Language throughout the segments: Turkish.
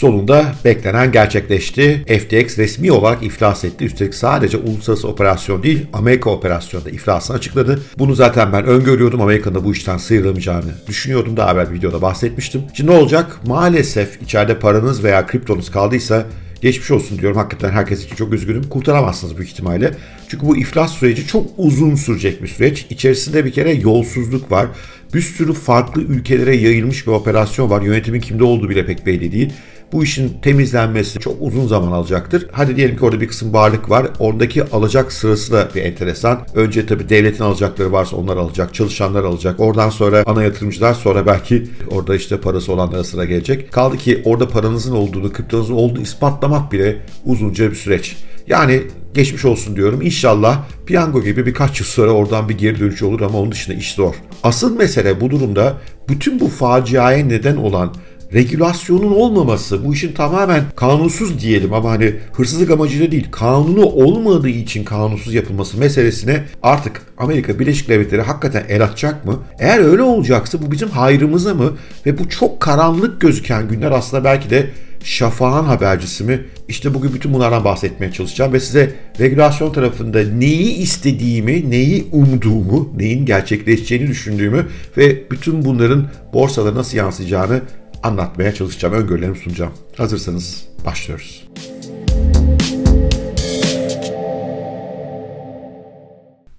Sonunda beklenen gerçekleşti. FTX resmi olarak iflas etti. Üstelik sadece uluslararası operasyon değil, Amerika operasyonunda iflasını açıkladı. Bunu zaten ben öngörüyordum. Amerika'nın da bu işten sıyrılamayacağını düşünüyordum. Daha evvel videoda bahsetmiştim. Şimdi ne olacak? Maalesef içeride paranız veya kriptonuz kaldıysa Geçmiş olsun diyorum. Hakikaten herkes için çok üzgünüm. Kurtaramazsınız büyük ihtimalle. Çünkü bu iflas süreci çok uzun sürecek bir süreç. İçerisinde bir kere yolsuzluk var. Bir sürü farklı ülkelere yayılmış bir operasyon var. Yönetimin kimde olduğu bile pek belli değil. Bu işin temizlenmesi çok uzun zaman alacaktır. Hadi diyelim ki orada bir kısım varlık var. Oradaki alacak sırası da bir enteresan. Önce tabii devletin alacakları varsa onlar alacak, çalışanlar alacak. Oradan sonra ana yatırımcılar sonra belki orada işte parası olanlara sıra gelecek. Kaldı ki orada paranızın olduğunu, kriptonuzun olduğunu ispatlamak bile uzunca bir süreç. Yani geçmiş olsun diyorum. İnşallah piyango gibi birkaç yıl sonra oradan bir geri dönüş olur ama onun dışında iş zor. Asıl mesele bu durumda bütün bu faciaya neden olan regülasyonun olmaması, bu işin tamamen kanunsuz diyelim ama hani hırsızlık amacıyla değil, kanunu olmadığı için kanunsuz yapılması meselesine artık Amerika Birleşik Devletleri hakikaten el atacak mı? Eğer öyle olacaksa bu bizim hayrımıza mı? Ve bu çok karanlık gözüken günler aslında belki de şafağın habercisi mi? İşte bugün bütün bunlardan bahsetmeye çalışacağım ve size regülasyon tarafında neyi istediğimi, neyi umduğumu, neyin gerçekleşeceğini düşündüğümü ve bütün bunların borsalara nasıl yansıyacağını anlatmaya çalışacağım, öngörülerimi sunacağım. Hazırsanız başlıyoruz.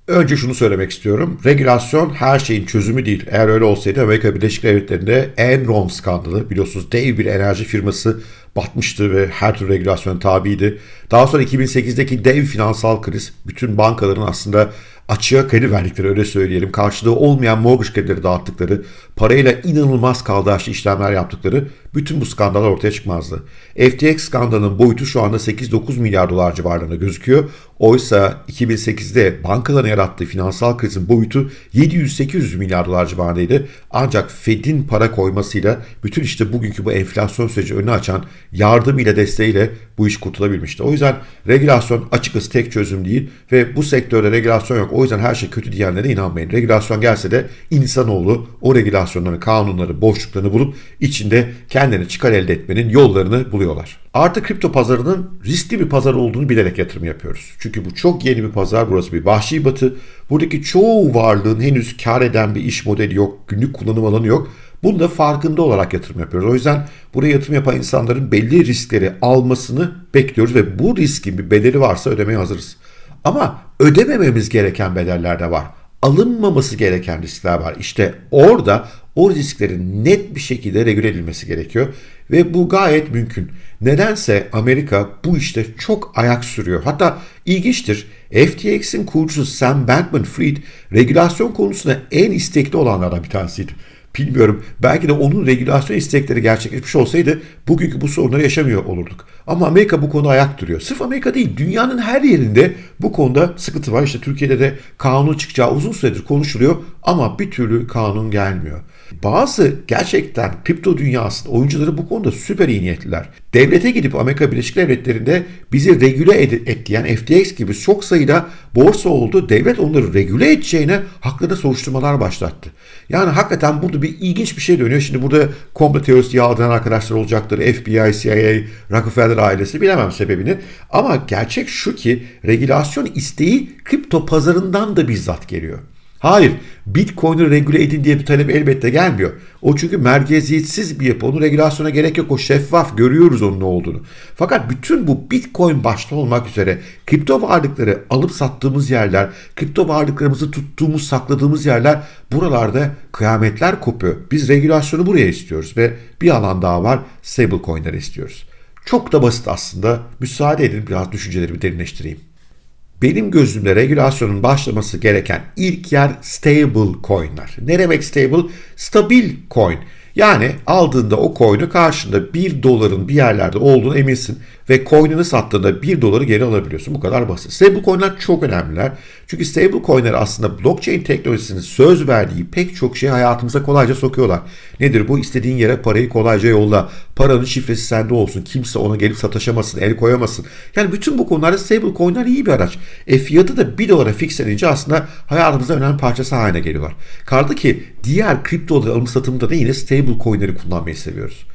Önce şunu söylemek istiyorum. Regülasyon her şeyin çözümü değil. Eğer öyle olsaydı Amerika Birleşik Devletleri'nde Enron skandalı biliyorsunuz dev bir enerji firması batmıştı ve her türlü regülasyon tabiydi. Daha sonra 2008'deki dev finansal kriz bütün bankaların aslında açığa kredi verdikleri öyle söyleyelim. Karşılığı olmayan mortgage kredileri dağıttıkları, parayla inanılmaz kaldaşlı işlemler yaptıkları bütün bu skandallar ortaya çıkmazdı. FTX skandalının boyutu şu anda 8-9 milyar dolar civarlarında gözüküyor. Oysa 2008'de bankaların yarattığı finansal krizin boyutu 700-800 milyar dolar civarındaydı. Ancak Fed'in para koymasıyla bütün işte bugünkü bu enflasyon süreci önünü açan yardımıyla desteğiyle bu iş kurtulabilmişti. O yüzden regülasyon açıkçası tek çözüm değil ve bu sektörde regülasyon yok. O yüzden her şey kötü diyenlere inanmayın. Regülasyon gelse de insanoğlu o regülasyonları, kanunları, boşluklarını bulup içinde kendini çıkar elde etmenin yollarını buluyorlar. Artı kripto pazarının riskli bir pazar olduğunu bilerek yatırım yapıyoruz. Çünkü bu çok yeni bir pazar. Burası bir vahşi batı. Buradaki çoğu varlığın henüz kar eden bir iş modeli yok. Günlük kullanım alanı yok. Bunu da farkında olarak yatırım yapıyoruz. O yüzden buraya yatırım yapan insanların belli riskleri almasını bekliyoruz ve bu riskin bir bedeli varsa ödemeye hazırız. Ama ödemememiz gereken bedeller de var. Alınmaması gereken riskler var. İşte orada o risklerin net bir şekilde regüle edilmesi gerekiyor ve bu gayet mümkün. Nedense Amerika bu işte çok ayak sürüyor. Hatta ilginçtir. FTX'in kurucusu Sam Bankman-Fried regülasyon konusunda en istekli olanlardan bir tanesiydi. Bilmiyorum. Belki de onun regülasyon istekleri gerçekleşmiş olsaydı bugünkü bu sorunları yaşamıyor olurduk. Ama Amerika bu konuda ayak duruyor. Sırf Amerika değil, dünyanın her yerinde bu konuda sıkıntı var. İşte Türkiye'de de kanun çıkacağı uzun süredir konuşuluyor ama bir türlü kanun gelmiyor. Bazı gerçekten kripto dünyasının oyuncuları bu konuda süper iyi niyetliler. Devlete gidip Amerika Birleşik Devletleri'nde bizi regüle et, et diyen FTX gibi çok sayıda borsa oldu. Devlet onları regüle edeceğine haklarında soruşturmalar başlattı. Yani hakikaten burada bir ilginç bir şey dönüyor. Şimdi burada komplo teorisi yağdıran arkadaşlar olacaktır. FBI, CIA, Rockefeller ailesi bilemem sebebini. Ama gerçek şu ki regülasyon isteği kripto pazarından da bizzat geliyor. Hayır, Bitcoin'i regüle edin diye bir talep elbette gelmiyor. O çünkü merkeziyetsiz bir yapı. Onun regülasyona gerek yok. O şeffaf. Görüyoruz onun ne olduğunu. Fakat bütün bu Bitcoin başta olmak üzere kripto varlıkları alıp sattığımız yerler, kripto varlıklarımızı tuttuğumuz, sakladığımız yerler buralarda kıyametler kopuyor. Biz regülasyonu buraya istiyoruz ve bir alan daha var. Stablecoin'leri istiyoruz. Çok da basit aslında. Müsaade edin biraz düşüncelerimi derinleştireyim. Benim gözümde regülasyonun başlaması gereken ilk yer stable coin'ler. Ne demek stable? Stabil coin. Yani aldığında o coin'i karşında 1 doların bir yerlerde olduğunu eminsin ve coin'ini sattığında 1 doları geri alabiliyorsun. Bu kadar basit. Stable coin'ler çok önemliler. Çünkü stable coin'ler aslında blockchain teknolojisinin söz verdiği pek çok şeyi hayatımıza kolayca sokuyorlar. Nedir bu? İstediğin yere parayı kolayca yolla. Paranın şifresi sende olsun. Kimse ona gelip sataşamasın, el koyamasın. Yani bütün bu konularda stable coin'ler iyi bir araç. E fiyatı da 1 dolara fixlenince aslında hayatımızda önemli parçası haline geliyorlar. Kaldı ki diğer kripto alım satımında da yine stable coin'leri kullanmayı seviyoruz.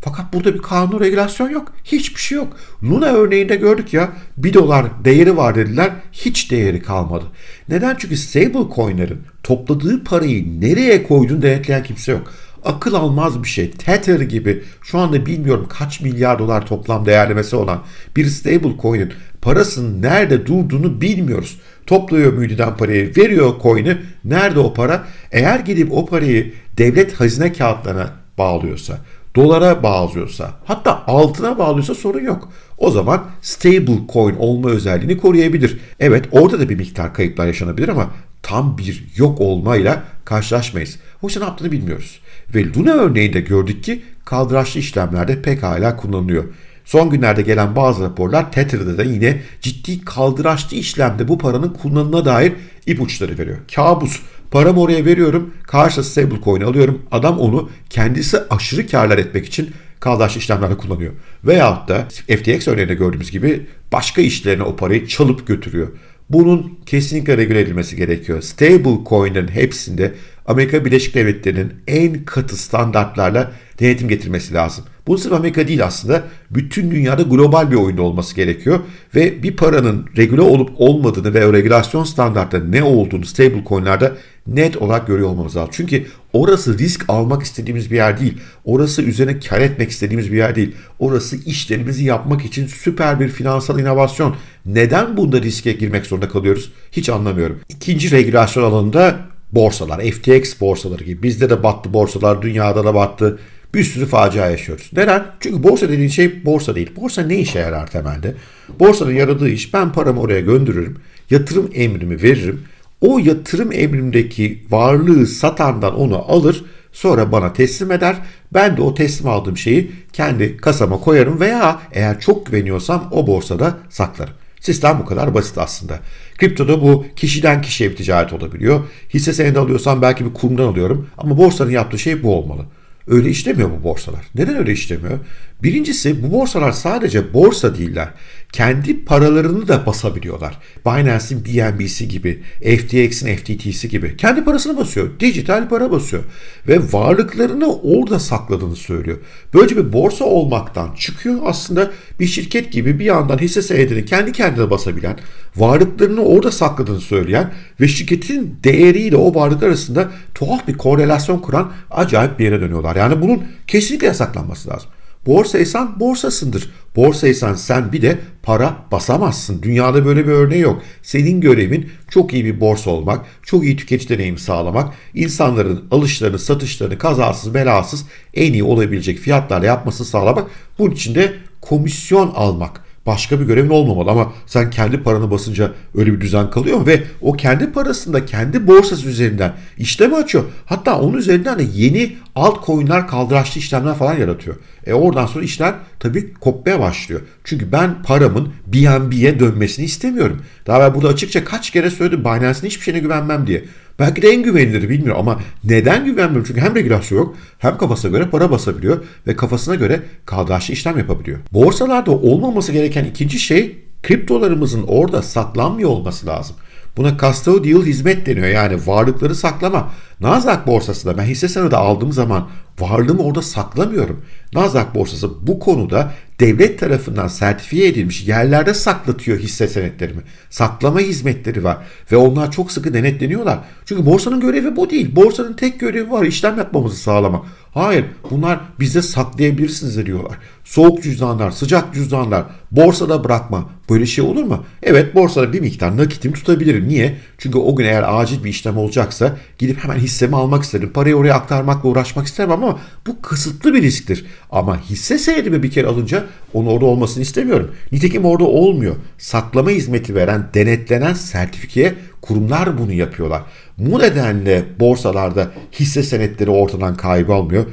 Fakat burada bir kanun regülasyon yok. Hiçbir şey yok. Luna örneğinde gördük ya 1 dolar değeri var dediler. Hiç değeri kalmadı. Neden? Çünkü stable coinlerin topladığı parayı nereye koyduğunu denetleyen kimse yok akıl almaz bir şey. Tether gibi şu anda bilmiyorum kaç milyar dolar toplam değerlemesi olan bir stable coin'in parasının nerede durduğunu bilmiyoruz. Topluyor müdiden parayı, veriyor coin'i. Nerede o para? Eğer gidip o parayı devlet hazine kağıtlarına bağlıyorsa, dolara bağlıyorsa, hatta altına bağlıyorsa sorun yok. O zaman stable coin olma özelliğini koruyabilir. Evet orada da bir miktar kayıplar yaşanabilir ama tam bir yok olmayla karşılaşmayız. Oysa ne yaptığını bilmiyoruz. Ve Luna örneğinde gördük ki kaldıraçlı işlemlerde pekala kullanılıyor. Son günlerde gelen bazı raporlar Tether'da da yine ciddi kaldıraçlı işlemde bu paranın kullanımına dair ipuçları veriyor. Kabus. Paramı oraya veriyorum, karşıda stablecoin alıyorum. Adam onu kendisi aşırı karlar etmek için kaldıraçlı işlemlerde kullanıyor. Veyahut da FTX örneğinde gördüğümüz gibi başka işlerine o parayı çalıp götürüyor. Bunun kesinlikle regüle edilmesi gerekiyor. Stable coin'lerin hepsinde Amerika Birleşik Devletleri'nin en katı standartlarla denetim getirmesi lazım. Bu sırf Amerika değil aslında. Bütün dünyada global bir oyunda olması gerekiyor. Ve bir paranın regüle olup olmadığını ve o regülasyon standartları ne olduğunu stable coin'lerde net olarak görüyor olmamız lazım. Çünkü orası risk almak istediğimiz bir yer değil. Orası üzerine kar etmek istediğimiz bir yer değil. Orası işlerimizi yapmak için süper bir finansal inovasyon. Neden bunda riske girmek zorunda kalıyoruz? Hiç anlamıyorum. İkinci regülasyon alanında borsalar, FTX borsaları gibi. Bizde de battı borsalar, dünyada da battı. Bir sürü facia yaşıyoruz. Neden? Çünkü borsa dediğin şey borsa değil. Borsa ne işe yarar temelde? Borsanın yaradığı iş ben paramı oraya gönderirim, yatırım emrimi veririm. O yatırım emrimdeki varlığı satandan onu alır, sonra bana teslim eder. Ben de o teslim aldığım şeyi kendi kasama koyarım veya eğer çok güveniyorsam o borsada saklarım. Sistem bu kadar basit aslında. Kriptoda bu kişiden kişiye bir ticaret olabiliyor. Hisse senedi alıyorsam belki bir kurumdan alıyorum ama borsanın yaptığı şey bu olmalı. Öyle işlemiyor bu borsalar. Neden öyle işlemiyor? Birincisi bu borsalar sadece borsa değiller. Kendi paralarını da basabiliyorlar. Binance'in BNB'si gibi, FTX'in FTT'si gibi. Kendi parasını basıyor. Dijital para basıyor. Ve varlıklarını orada sakladığını söylüyor. Böylece bir borsa olmaktan çıkıyor. Aslında bir şirket gibi bir yandan hisse senedini kendi kendine basabilen, varlıklarını orada sakladığını söyleyen ve şirketin değeriyle o varlıklar arasında tuhaf bir korelasyon kuran acayip bir yere dönüyorlar. Yani bunun kesinlikle yasaklanması lazım. Borsaysan borsasındır. Borsaysan sen bir de para basamazsın. Dünyada böyle bir örneği yok. Senin görevin çok iyi bir borsa olmak, çok iyi tüketici deneyimi sağlamak, insanların alışlarını, satışlarını kazasız belasız en iyi olabilecek fiyatlarla yapmasını sağlamak. Bunun için de komisyon almak başka bir görevin olmamalı ama sen kendi paranı basınca öyle bir düzen kalıyor? Ve o kendi parasında kendi borsası üzerinden işlem açıyor. Hatta onun üzerinden de yeni altcoin'ler kaldıraçlı işlemler falan yaratıyor. E oradan sonra işler tabii kopmaya başlıyor. Çünkü ben paramın BNB'ye dönmesini istemiyorum. Daha ben burada açıkça kaç kere söyledim Binance'in hiçbir şeyine güvenmem diye. Belki de en güvenilir bilmiyorum ama neden güvenmiyorum? Çünkü hem regülasyon yok hem kafasına göre para basabiliyor ve kafasına göre kaldıraçlı işlem yapabiliyor. Borsalarda olmaması gereken ikinci şey kriptolarımızın orada saklanmıyor olması lazım. Buna custodial hizmet deniyor yani varlıkları saklama. Nasdaq borsasında ben hisse senedi aldığım zaman varlığımı orada saklamıyorum. Nasdaq borsası bu konuda devlet tarafından sertifiye edilmiş yerlerde saklatıyor hisse senetlerimi. Saklama hizmetleri var ve onlar çok sıkı denetleniyorlar. Çünkü borsanın görevi bu değil. Borsanın tek görevi var işlem yapmamızı sağlamak. Hayır bunlar bize saklayabilirsiniz diyorlar. Soğuk cüzdanlar, sıcak cüzdanlar, borsada bırakma. Böyle şey olur mu? Evet borsada bir miktar nakitimi tutabilirim. Niye? Çünkü o gün eğer acil bir işlem olacaksa gidip hemen hissemi almak isterim. Parayı oraya aktarmakla uğraşmak istemem ama bu kısıtlı bir risktir. Ama hisse senedimi bir kere alınca onun orada olmasını istemiyorum. Nitekim orada olmuyor. Saklama hizmeti veren, denetlenen sertifikeye kurumlar bunu yapıyorlar. Bu nedenle borsalarda hisse senetleri ortadan kaybolmuyor.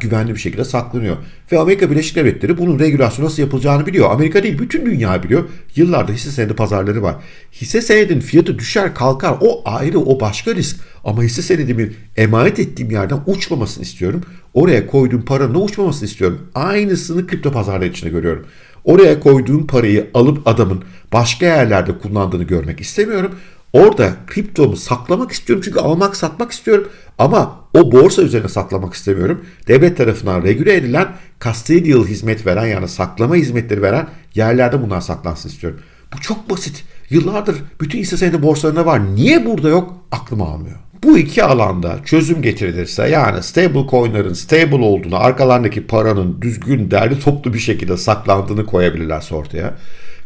Güvenli bir şekilde saklanıyor. Ve Amerika Birleşik Devletleri bunun regülasyonu nasıl yapılacağını biliyor. Amerika değil bütün dünya biliyor. Yıllarda hisse senedi pazarları var. Hisse senedin fiyatı düşer kalkar o ayrı o başka risk. Ama hisse senedimi emanet ettiğim yerden uçmamasını istiyorum. Oraya koyduğum paranın uçmamasını istiyorum. Aynısını kripto pazarları içinde görüyorum. Oraya koyduğum parayı alıp adamın başka yerlerde kullandığını görmek istemiyorum. Orada kriptomu saklamak istiyorum çünkü almak satmak istiyorum ama o borsa üzerine saklamak istemiyorum. Devlet tarafından regüle edilen custodial hizmet veren yani saklama hizmetleri veren yerlerde bunlar saklansın istiyorum. Bu çok basit. Yıllardır bütün hisse senedi borsalarında var. Niye burada yok? Aklım almıyor. Bu iki alanda çözüm getirilirse yani stable coin'ların stable olduğunu, arkalarındaki paranın düzgün, derli toplu bir şekilde saklandığını koyabilirlerse ortaya.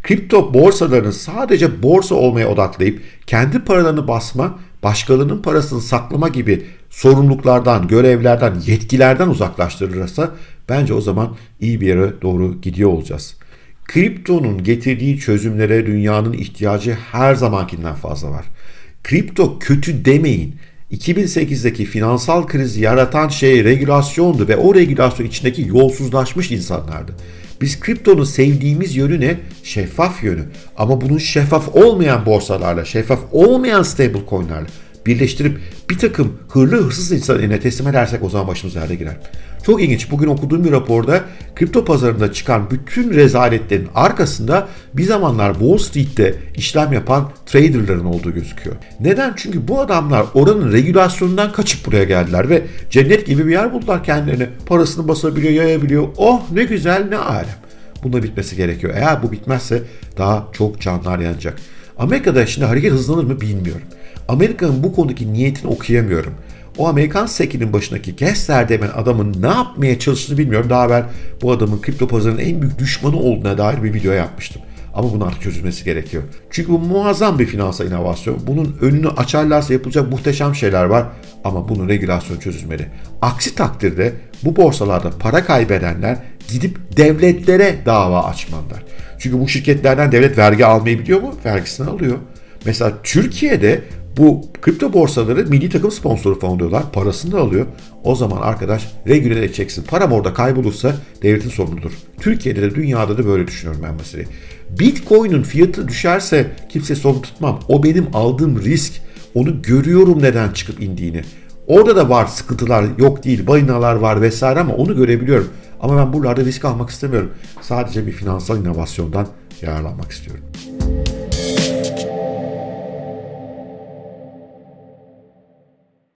Kripto borsalarını sadece borsa olmaya odaklayıp kendi paralarını basma, başkalarının parasını saklama gibi sorumluluklardan, görevlerden, yetkilerden uzaklaştırılırsa bence o zaman iyi bir yere doğru gidiyor olacağız. Kriptonun getirdiği çözümlere dünyanın ihtiyacı her zamankinden fazla var. Kripto kötü demeyin. 2008'deki finansal krizi yaratan şey regülasyondu ve o regülasyon içindeki yolsuzlaşmış insanlardı. Biz kriptonun sevdiğimiz yönü ne? Şeffaf yönü. Ama bunun şeffaf olmayan borsalarla, şeffaf olmayan stable coinlerle birleştirip bir takım hırlı hırsız insan eline teslim edersek o zaman başımız yerde girer. Çok ilginç. Bugün okuduğum bir raporda kripto pazarında çıkan bütün rezaletlerin arkasında bir zamanlar Wall Street'te işlem yapan traderların olduğu gözüküyor. Neden? Çünkü bu adamlar oranın regülasyonundan kaçıp buraya geldiler ve cennet gibi bir yer buldular kendilerine. Parasını basabiliyor, yayabiliyor. Oh ne güzel ne alem. Bunda bitmesi gerekiyor. Eğer bu bitmezse daha çok canlar yanacak. Amerika'da şimdi hareket hızlanır mı bilmiyorum. Amerika'nın bu konudaki niyetini okuyamıyorum. O Amerikan sekinin başındaki Kessler demen adamın ne yapmaya çalıştığını bilmiyorum. Daha evvel bu adamın kripto pazarının en büyük düşmanı olduğuna dair bir video yapmıştım. Ama bunun artık çözülmesi gerekiyor. Çünkü bu muazzam bir finansal inovasyon. Bunun önünü açarlarsa yapılacak muhteşem şeyler var. Ama bunun regülasyon çözülmeli. Aksi takdirde bu borsalarda para kaybedenler gidip devletlere dava açmalılar. Çünkü bu şirketlerden devlet vergi almayı biliyor mu? Vergisini alıyor. Mesela Türkiye'de bu kripto borsaları milli takım sponsoru falan oluyorlar. Parasını da alıyor. O zaman arkadaş regüle edeceksin. Param orada kaybolursa devletin sorumludur. Türkiye'de de dünyada da böyle düşünüyorum ben meseleyi. Bitcoin'in fiyatı düşerse kimse sorumlu tutmam. O benim aldığım risk. Onu görüyorum neden çıkıp indiğini. Orada da var sıkıntılar yok değil balinalar var vesaire ama onu görebiliyorum. Ama ben buralarda risk almak istemiyorum. Sadece bir finansal inovasyondan yararlanmak istiyorum.